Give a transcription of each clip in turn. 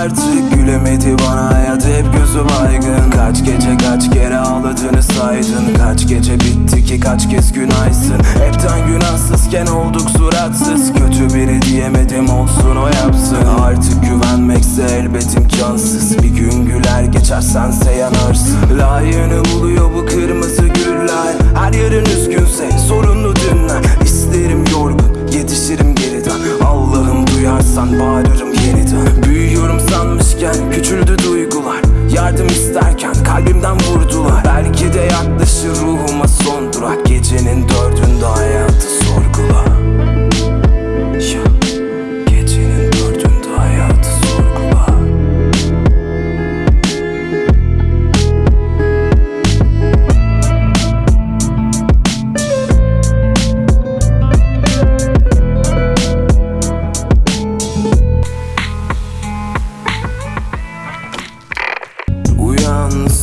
artık Gülemedi bana hayat hep gözü baygın Kaç gece kaç kere ağladığını saydın. Kaç gece bitti ki kaç kez günaysın. Hepten günahsızken olduk suratsız. Kötü biri diyemedim olsun o yapsın. Artık güvenmekse elbet imkansız Bir gün güler geçersen yanarsın. Layığını buluyor bu kırmızı güller Her yarın üzgünse sanmışken küçüldü duygular. Yardım isterken kalbimden vurdular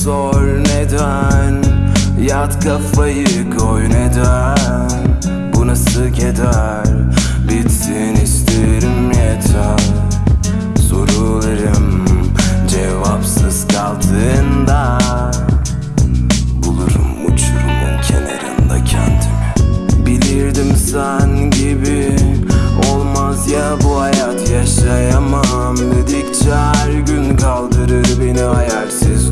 Sor neden? Yat kafayı koy neden? Bu nasıl keder? Bitsin isterim yeter. Sorularım cevapsız kaldığında Bulurum uçurumun kenarında kendimi. Bilirdim sen gibi Olmaz ya bu hayat yaşayamam Dedikçe her gün kaldırır beni hayalsiz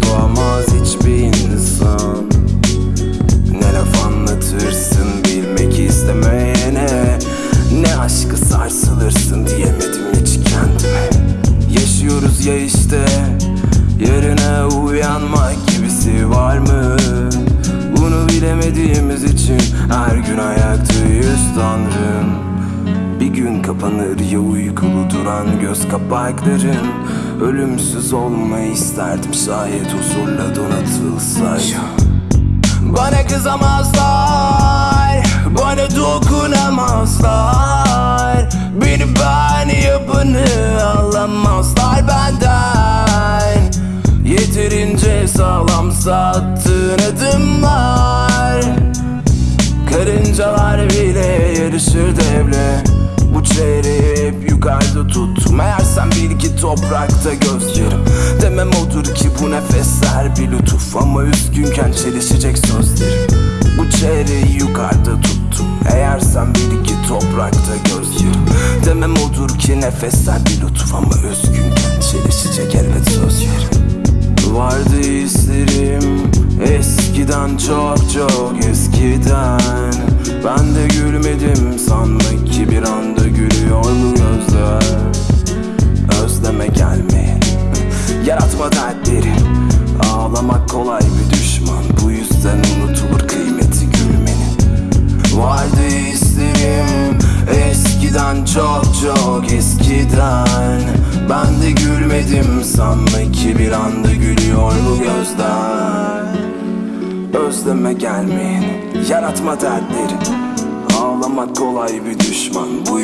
Uyanmak gibisi var mı? Bunu bilemediğimiz için her gün ayaktayız tanrım. Bir gün kapanır ya uykulu duran göz kapakların Ölümsüz olmayı isterdim şayet huzurla donatılsaydı. Bana kızamazlar Bana dokunamazlar Yeterince sağlam sattığın adımlar. Karıncalar bile yarışır devle. Bu çeyreği hep yukarıda tuttum Eğer sen bil ki toprakta gözlerim. Demem odur ki bu nefesler bir lütuf. Ama üzgünken çelişecek sözlerim. Bu çeyreği yukarıda tuttum. Eğer sen bil ki toprakta gözlerim. Demem odur ki nefesler bir lütuf. Ama üzgünken çelişecek elbet sözlerim Vardı hislerim. Eskiden çok çok eskiden. Ben de gülmedim sanma ki bir anda gülüyor bu gözler. Özleme gelme yaratma dertleri. Ağlamak kolay bir düşman bu yüzden unutulur kıymeti gülmenin. Vardı hislerim eskiden çok çok eskiden de gülmedim sanma ki bir anda gülüyor bu gözler. Özleme gelmeyin yaratma dertleri. Ağlamak kolay bir düşman bu